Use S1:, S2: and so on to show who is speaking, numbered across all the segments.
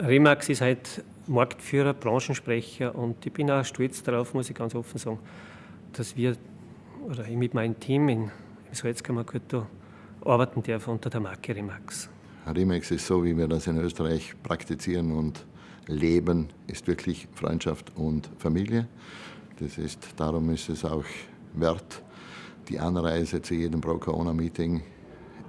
S1: Remax ist halt Marktführer, Branchensprecher und ich bin auch stolz darauf, muss ich ganz offen sagen, dass wir oder ich mit meinem Team in, im Salzkammergut arbeiten darf unter der Marke Remax.
S2: Remax ist so, wie wir das in Österreich praktizieren und leben, ist wirklich Freundschaft und Familie. Das ist, darum ist es auch wert, die Anreise zu jedem Pro-Corona-Meeting,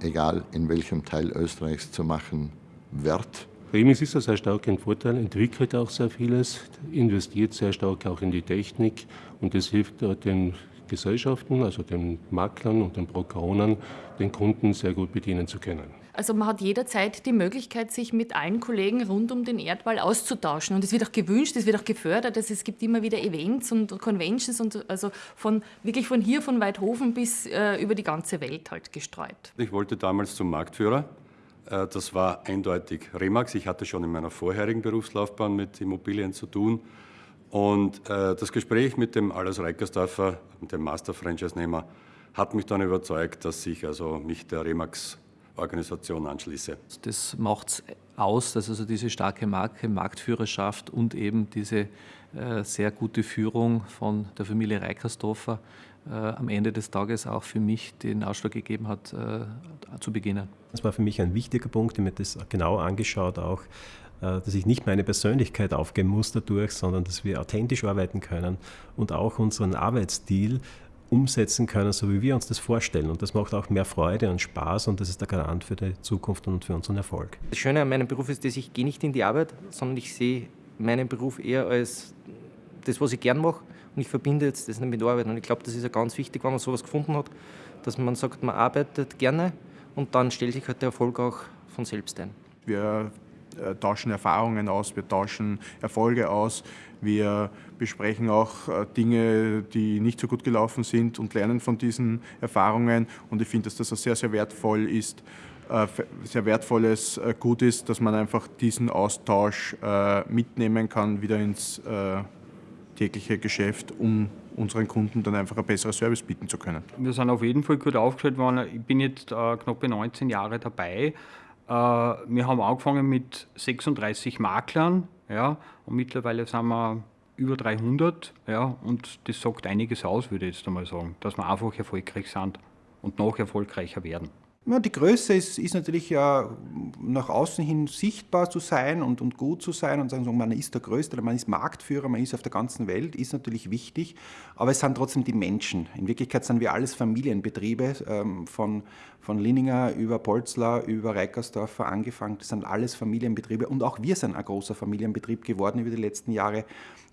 S2: egal in welchem Teil Österreichs zu machen, wert.
S3: Remix ist da sehr stark ein Vorteil, entwickelt auch sehr vieles, investiert sehr stark auch in die Technik und das hilft den Gesellschaften, also den Maklern und den Brokerern, den Kunden sehr gut bedienen zu können.
S4: Also man hat jederzeit die Möglichkeit, sich mit allen Kollegen rund um den Erdball auszutauschen. Und es wird auch gewünscht, es wird auch gefördert. Also es gibt immer wieder Events und Conventions und also von wirklich von hier, von Weidhofen bis äh, über die ganze Welt halt gestreut.
S5: Ich wollte damals zum Marktführer. Äh, das war eindeutig Remax. Ich hatte schon in meiner vorherigen Berufslaufbahn mit Immobilien zu tun. Und äh, das Gespräch mit dem Alles Reikersdorfer, dem Master-Franchise-Nehmer, hat mich dann überzeugt, dass ich also mich der Remax-Organisation anschließe.
S6: Das macht es aus, dass also diese starke Marke, Marktführerschaft und eben diese äh, sehr gute Führung von der Familie Reikersdorfer äh, am Ende des Tages auch für mich den Ausschlag gegeben hat, äh, zu beginnen.
S7: Das war für mich ein wichtiger Punkt, ich habe mir das genau angeschaut auch, äh, dass ich nicht meine Persönlichkeit aufgeben muss dadurch, sondern dass wir authentisch arbeiten können und auch unseren Arbeitsstil umsetzen können, so wie wir uns das vorstellen. Und das macht auch mehr Freude und Spaß und das ist der Garant für die Zukunft und für unseren Erfolg.
S8: Das Schöne an meinem Beruf ist, dass ich gehe nicht in die Arbeit, sondern ich sehe meinen Beruf eher als das, was ich gern mache und ich verbinde jetzt das nicht mit Arbeit. Und ich glaube, das ist ja ganz wichtig, wenn man sowas gefunden hat, dass man sagt, man arbeitet gerne und dann stellt sich halt der Erfolg auch von selbst ein.
S9: Wir tauschen Erfahrungen aus, wir tauschen Erfolge aus, wir besprechen auch äh, Dinge, die nicht so gut gelaufen sind und lernen von diesen Erfahrungen. Und ich finde, dass das sehr, sehr wertvoll ist, äh, sehr wertvolles Gut ist, dass man einfach diesen Austausch mitnehmen kann, wieder ins tägliche Geschäft, um unseren Kunden dann einfach ein besseres Service bieten zu können.
S10: Wir sind auf jeden Fall gut aufgestellt worden. Ich bin jetzt knapp 19 Jahre dabei. Äh, wir haben angefangen mit 36 Maklern ja, und mittlerweile sind wir über 300 ja, und das sagt einiges aus, würde ich jetzt einmal sagen, dass wir einfach erfolgreich sind und noch erfolgreicher werden.
S11: Ja, die Größe ist, ist natürlich ja nach außen hin sichtbar zu sein und, und gut zu sein und sagen, so, man ist der Größte, man ist Marktführer, man ist auf der ganzen Welt, ist natürlich wichtig, aber es sind trotzdem die Menschen. In Wirklichkeit sind wir alles Familienbetriebe, ähm, von, von Linninger über Polzler, über Reikersdorfer angefangen, das sind alles Familienbetriebe und auch wir sind ein großer Familienbetrieb geworden über die letzten Jahre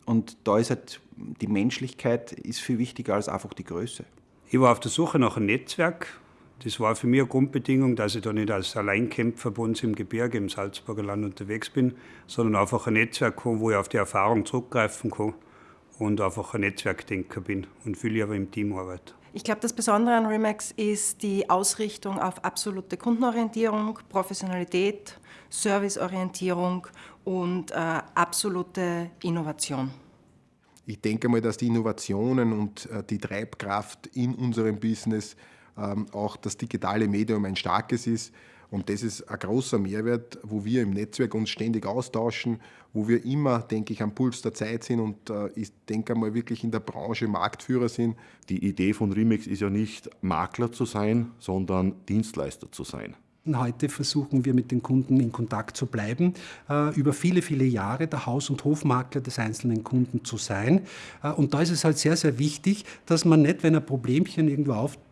S11: und da ist halt die Menschlichkeit ist viel wichtiger als einfach die Größe.
S12: Ich war auf der Suche nach einem Netzwerk, das war für mich eine Grundbedingung, dass ich da nicht als Alleinkämpfer bei uns im Gebirge, im Salzburger Land unterwegs bin, sondern einfach ein Netzwerk habe, wo ich auf die Erfahrung zurückgreifen kann und einfach ein Netzwerkdenker bin und viel aber im Team arbeite.
S13: Ich glaube, das Besondere an Remax ist die Ausrichtung auf absolute Kundenorientierung, Professionalität, Serviceorientierung und äh, absolute Innovation.
S14: Ich denke mal, dass die Innovationen und äh, die Treibkraft in unserem Business auch das digitale Medium ein starkes ist. Und das ist ein großer Mehrwert, wo wir im Netzwerk uns ständig austauschen, wo wir immer, denke ich, am Puls der Zeit sind und äh, ich denke einmal wirklich in der Branche Marktführer sind.
S15: Die Idee von Remix ist ja nicht Makler zu sein, sondern Dienstleister zu sein.
S16: Heute versuchen wir mit den Kunden in Kontakt zu bleiben, äh, über viele, viele Jahre der Haus- und Hofmakler des einzelnen Kunden zu sein. Äh, und da ist es halt sehr, sehr wichtig, dass man nicht, wenn ein Problemchen irgendwo auftritt,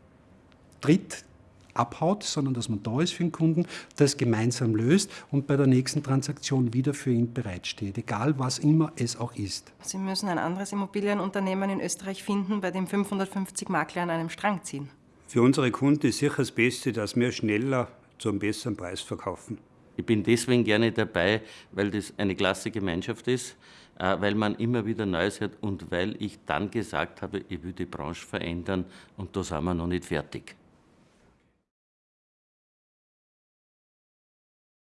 S16: Tritt abhaut, sondern dass man da ist für den Kunden, das gemeinsam löst und bei der nächsten Transaktion wieder für ihn bereitsteht, egal was immer es auch ist.
S13: Sie müssen ein anderes Immobilienunternehmen in Österreich finden, bei dem 550 Makler an einem Strang ziehen.
S12: Für unsere Kunden ist sicher das Beste, dass wir schneller zu einem besseren Preis verkaufen.
S17: Ich bin deswegen gerne dabei, weil das eine klasse Gemeinschaft ist, äh, weil man immer wieder Neues hört und weil ich dann gesagt habe, ich will die Branche verändern und da sind wir noch nicht fertig.